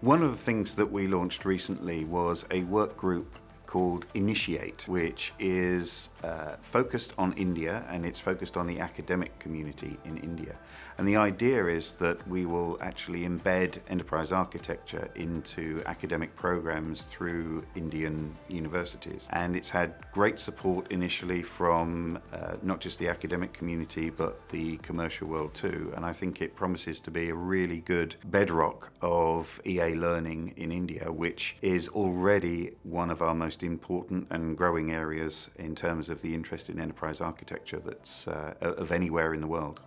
One of the things that we launched recently was a work group called Initiate, which is uh, focused on India and it's focused on the academic community in India. And the idea is that we will actually embed enterprise architecture into academic programs through Indian universities. And it's had great support initially from uh, not just the academic community, but the commercial world too. And I think it promises to be a really good bedrock of EA learning in India, which is already one of our most most important and growing areas in terms of the interest in enterprise architecture that's uh, of anywhere in the world.